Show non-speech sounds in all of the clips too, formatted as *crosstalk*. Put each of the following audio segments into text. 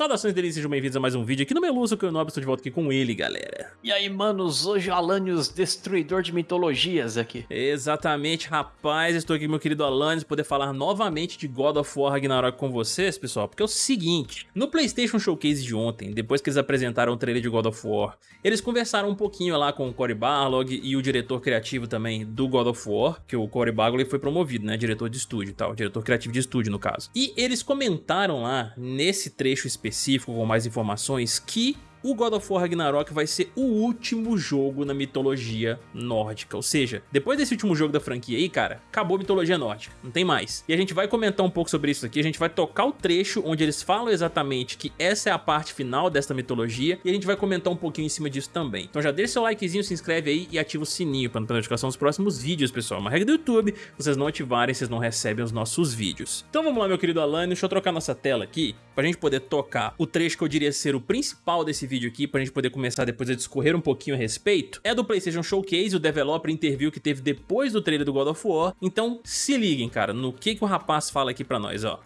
Saudações delícias, sejam bem-vindos a mais um vídeo aqui no Meluso, que eu não estou de volta aqui com ele, galera. E aí, manos, hoje o Alanios, destruidor de mitologias aqui. Exatamente, rapaz, estou aqui com meu querido Alanios, poder falar novamente de God of War Ragnarok com vocês, pessoal, porque é o seguinte, no Playstation Showcase de ontem, depois que eles apresentaram o trailer de God of War, eles conversaram um pouquinho lá com o Cory Barlog e o diretor criativo também do God of War, que o Cory Barlog foi promovido, né, diretor de estúdio e tal, diretor criativo de estúdio no caso. E eles comentaram lá, nesse trecho específico com mais informações, que o God of War Ragnarok vai ser o último jogo na mitologia nórdica, ou seja, depois desse último jogo da franquia aí, cara, acabou a mitologia nórdica, não tem mais. E a gente vai comentar um pouco sobre isso aqui, a gente vai tocar o trecho onde eles falam exatamente que essa é a parte final desta mitologia e a gente vai comentar um pouquinho em cima disso também. Então já deixa seu likezinho, se inscreve aí e ativa o sininho para não ter notificação dos próximos vídeos, pessoal. Uma regra do YouTube, vocês não ativarem, vocês não recebem os nossos vídeos. Então vamos lá, meu querido Alan, deixa eu trocar nossa tela aqui, pra gente poder tocar o trecho que eu diria ser o principal desse vídeo aqui, pra gente poder começar depois a discorrer um pouquinho a respeito, é do PlayStation Showcase, o developer interview que teve depois do trailer do God of War. Então se liguem, cara, no que, que o rapaz fala aqui pra nós, ó.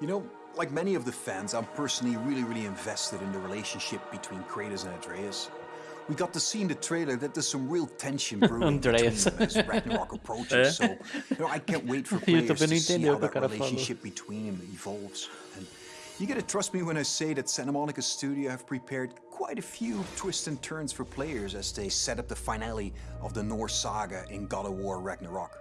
You know, like many of the fans, I'm personally really, really invested in the relationship between Kratos and Atreus. We got to see in the trailer that there's some real tension *laughs* brewing between them as Ragnarok approaches, *laughs* so you know, I can't wait for *laughs* players to see how that relationship between them evolves. And you gotta trust me when I say that Santa Monica Studio have prepared quite a few twists and turns for players as they set up the finale of the Norse saga in God of War Ragnarok.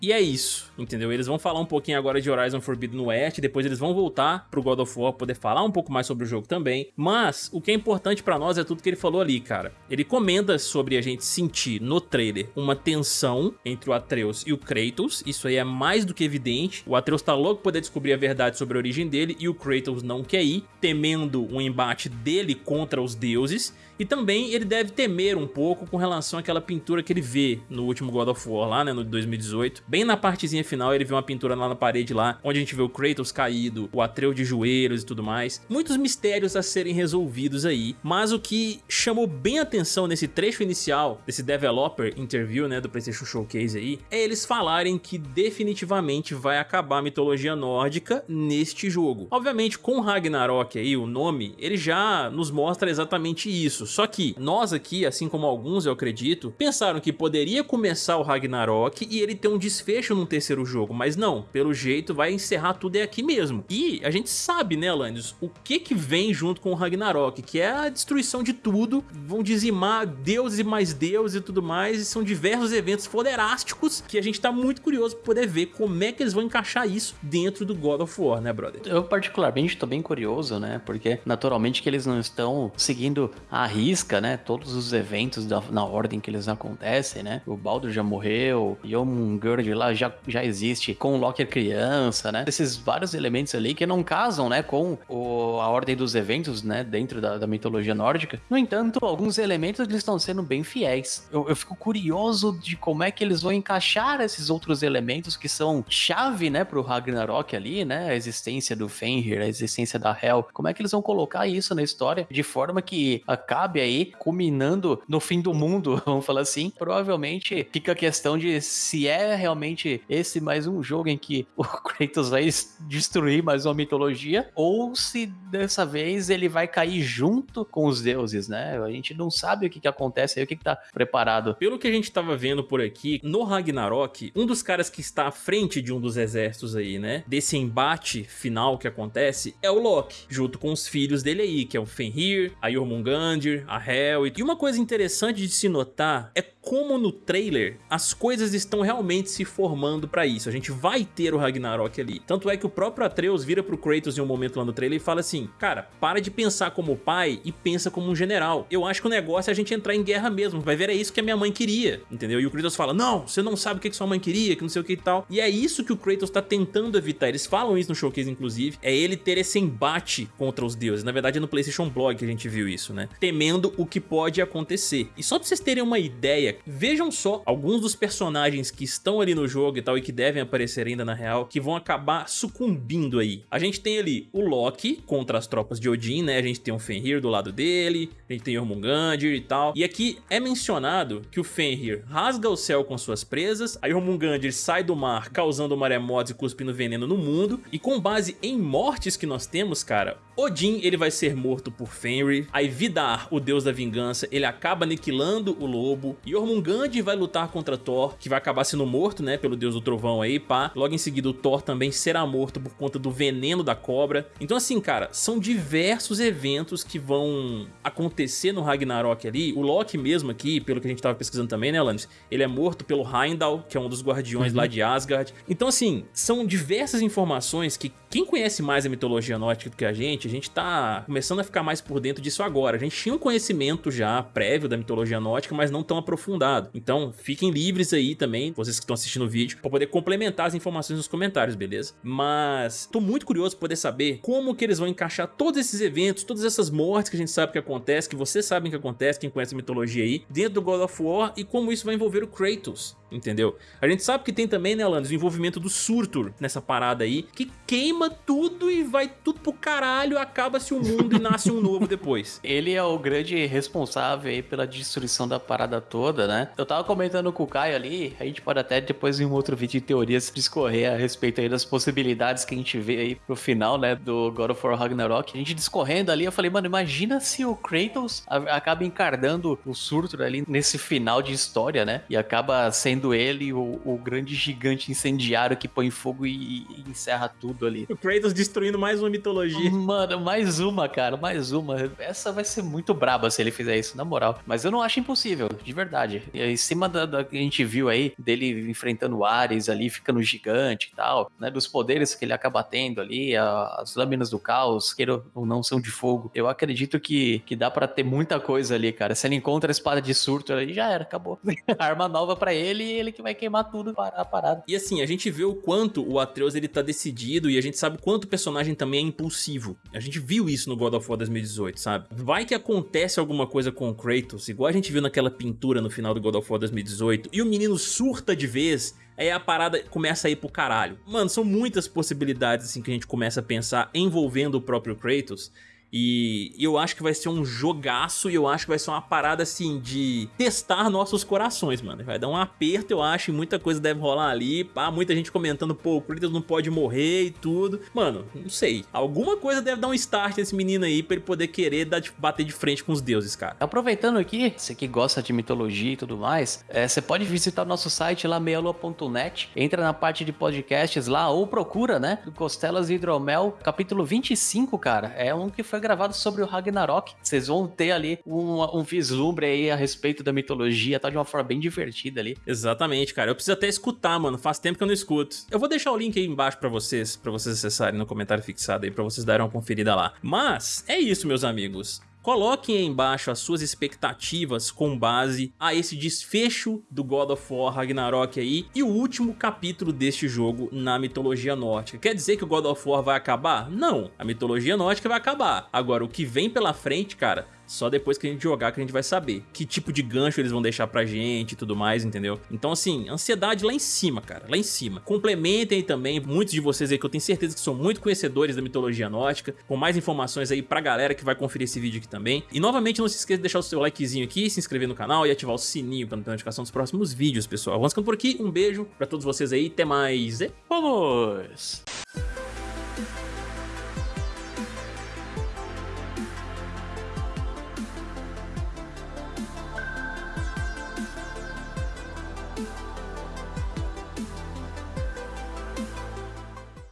E é isso, entendeu? Eles vão falar um pouquinho agora de Horizon Forbidden West, depois eles vão voltar pro God of War, poder falar um pouco mais sobre o jogo também. Mas o que é importante pra nós é tudo que ele falou ali, cara. Ele comenta sobre a gente sentir no trailer uma tensão entre o Atreus e o Kratos, isso aí é mais do que evidente. O Atreus tá louco poder descobrir a verdade sobre a origem dele e o Kratos não quer ir, temendo um embate dele contra os deuses. E também ele deve temer um pouco com relação àquela pintura que ele vê no último God of War lá, né, no 2018. Bem na partezinha final ele vê uma pintura lá na parede lá, onde a gente vê o Kratos caído, o Atreus de joelhos e tudo mais. Muitos mistérios a serem resolvidos aí, mas o que chamou bem atenção nesse trecho inicial, desse developer interview, né, do PlayStation Showcase aí, é eles falarem que definitivamente vai acabar a mitologia nórdica neste jogo. Obviamente com Ragnarok aí, o nome, ele já nos mostra exatamente isso, só que nós aqui, assim como alguns eu acredito, pensaram que poderia começar o Ragnarok e ele ter um desfecho num terceiro jogo, mas não, pelo jeito vai encerrar tudo é aqui mesmo. E a gente sabe, né, Landis, o que que vem junto com o Ragnarok, que é a destruição de tudo, vão dizimar deuses e mais deuses e tudo mais, e são diversos eventos foderásticos que a gente tá muito curioso pra poder ver como é que eles vão encaixar isso dentro do God of War, né, brother? Eu particularmente tô bem curioso, né, porque naturalmente que eles não estão seguindo a risca, né, todos os eventos da, na ordem que eles acontecem, né, o Baldur já morreu, Jomungurd lá já, já existe, com o Loki criança, né? Esses vários elementos ali que não casam, né, com o, a ordem dos eventos, né, dentro da, da mitologia nórdica. No entanto, alguns elementos eles estão sendo bem fiéis. Eu, eu, fico curioso de como é que eles vão encaixar esses outros elementos que são chave, né, pro Ragnarok ali, né, a existência do Fenrir, a existência da Hel. Como é que eles vão colocar isso na história de forma que acabe aí culminando no fim do mundo, *laughs* vamos falar assim. Provavelmente fica a questão de se é realmente esse mais um jogo em que o *laughs* Kratos vai destruir mais uma mitologia ou se dessa vez ele vai cair junto com os deuses, né? A gente não sabe o que, que acontece aí, o que, que tá preparado. Pelo que a gente tava vendo por aqui, no Ragnarok, um dos caras que está à frente de um dos exércitos aí, né? Desse embate final que acontece é o Loki, junto com os filhos dele aí, que é o Fenrir, a Jormungandr, a Hel. E uma coisa interessante de se notar é como no trailer as coisas estão realmente se formando pra isso. A gente vai ter o Ragnarok ali. Tanto é que o próprio Atreus vira pro Kratos em um momento lá no trailer e fala assim, cara, para de pensar como pai e pensa como um general. Eu acho que o negócio é a gente entrar em guerra mesmo. Vai ver, é isso que a minha mãe queria, entendeu? E o Kratos fala, não, você não sabe o que, que sua mãe queria, que não sei o que e tal. E é isso que o Kratos tá tentando evitar. Eles falam isso no showcase, inclusive. É ele ter esse embate contra os deuses. Na verdade é no PlayStation Blog que a gente viu isso, né? Temendo o que pode acontecer. E só pra vocês terem uma ideia, vejam só alguns dos personagens que estão ali no jogo e tal e que devem aparecer ainda na real, que vão acabar sucumbindo aí. A gente tem ali o Loki contra as tropas de Odin, né? A gente tem o Fenrir do lado dele, a gente tem Jormungandr e tal. E aqui é mencionado que o Fenrir rasga o céu com suas presas, a Jormungandr sai do mar causando maremotos e cuspindo veneno no mundo, e com base em mortes que nós temos, cara, Odin ele vai ser morto por Fenrir, aí Vidar, o deus da vingança, ele acaba aniquilando o lobo, Jormungandr vai lutar contra Thor, que vai acabar sendo morto, né, pelo deus do trovão aí, pá. Logo em seguida o Thor também será morto por conta do veneno da cobra. Então assim, cara, são diversos eventos que vão acontecer no Ragnarok ali. O Loki mesmo aqui, pelo que a gente tava pesquisando também, né, Alanis? Ele é morto pelo Heimdall, que é um dos guardiões uhum. lá de Asgard. Então assim, são diversas informações que quem conhece mais a mitologia nórdica do que a gente, a gente tá começando a ficar mais por dentro disso agora. A gente tinha um conhecimento já prévio da mitologia nórdica, mas não tão aprofundado. Então fiquem livres aí também, vocês que estão assistindo o vídeo, para poder complementar as informações nos comentários, beleza? Mas tô muito curioso para poder saber como que eles vão encaixar todos esses eventos, todas essas mortes que a gente sabe que acontece, que vocês sabem que acontece, quem conhece a mitologia aí, dentro do God of War e como isso vai envolver o Kratos entendeu? A gente sabe que tem também, né, Alanis, o envolvimento do Surtur nessa parada aí, que queima tudo e vai tudo pro caralho, acaba-se o mundo e nasce um novo depois. *laughs* Ele é o grande responsável aí pela destruição da parada toda, né? Eu tava comentando com o Caio ali, a gente pode até depois em um outro vídeo de teorias discorrer a respeito aí das possibilidades que a gente vê aí pro final, né, do God of War Ragnarok. A gente discorrendo ali, eu falei, mano, imagina se o Kratos acaba encarnando o Surtur ali nesse final de história, né? E acaba sendo ele o, o grande gigante incendiário que põe fogo e, e, encerra tudo ali. O Kratos destruindo mais uma mitologia. Mano, mais uma, cara, mais uma. Essa vai ser muito braba se ele fizer isso, na moral. Mas eu não acho impossível, de verdade. E em cima da, da que a gente viu aí, dele enfrentando Ares ali, ficando gigante e tal, né? Dos poderes que ele acaba tendo ali, a, as lâminas do caos, queira ou não, são de fogo. Eu acredito que, que dá para ter muita coisa ali, cara. Se ele encontra a espada de surto ali, já era, acabou. *laughs* Arma nova para ele ele que vai queimar tudo a parada. E assim, a gente vê o quanto o Atreus ele tá decidido e a gente sabe quanto o personagem também é impulsivo. A gente viu isso no God of War 2018, sabe? Vai que acontece alguma coisa com o Kratos, igual a gente viu naquela pintura no final do God of War 2018, e o menino surta de vez, aí a parada começa a ir pro caralho. Mano, são muitas possibilidades assim que a gente começa a pensar envolvendo o próprio Kratos, e eu acho que vai ser um jogaço e eu acho que vai ser uma parada assim de testar nossos corações, mano. Vai dar um aperto, eu acho, e muita coisa deve rolar ali. Pá, muita gente comentando, pô, o Kratos não pode morrer e tudo. Mano, não sei. Alguma coisa deve dar um start nesse menino aí pra ele poder querer dar, bater de frente com os deuses, cara. Aproveitando aqui, você que gosta de mitologia e tudo mais, é, você pode visitar o nosso site lá, meialua.net, entra na parte de podcasts lá ou procura, né, Costelas e Hidromel, capítulo 25, cara. É um que foi gravado sobre o Ragnarok. Vocês vão ter ali um, um vislumbre aí a respeito da mitologia, tá de uma forma bem divertida ali. Exatamente, cara. Eu preciso até escutar, mano. Faz tempo que eu não escuto. Eu vou deixar o link aí embaixo para vocês, para vocês acessarem no comentário fixado aí, para vocês darem uma conferida lá. Mas é isso, meus amigos. Coloquem aí embaixo as suas expectativas com base a esse desfecho do God of War Ragnarok aí e o último capítulo deste jogo na mitologia nórdica. Quer dizer que o God of War vai acabar? Não, a mitologia nórdica vai acabar. Agora, o que vem pela frente, cara, só depois que a gente jogar que a gente vai saber que tipo de gancho eles vão deixar pra gente e tudo mais, entendeu? Então assim, ansiedade lá em cima, cara, lá em cima. Complementem também, muitos de vocês aí que eu tenho certeza que são muito conhecedores da mitologia nórdica, com mais informações aí pra galera que vai conferir esse vídeo aqui também. E novamente não se esqueça de deixar o seu likezinho aqui, se inscrever no canal e ativar o sininho pra não ter notificação dos próximos vídeos, pessoal. Vamos ficando por aqui, um beijo pra todos vocês aí, até mais e vamos!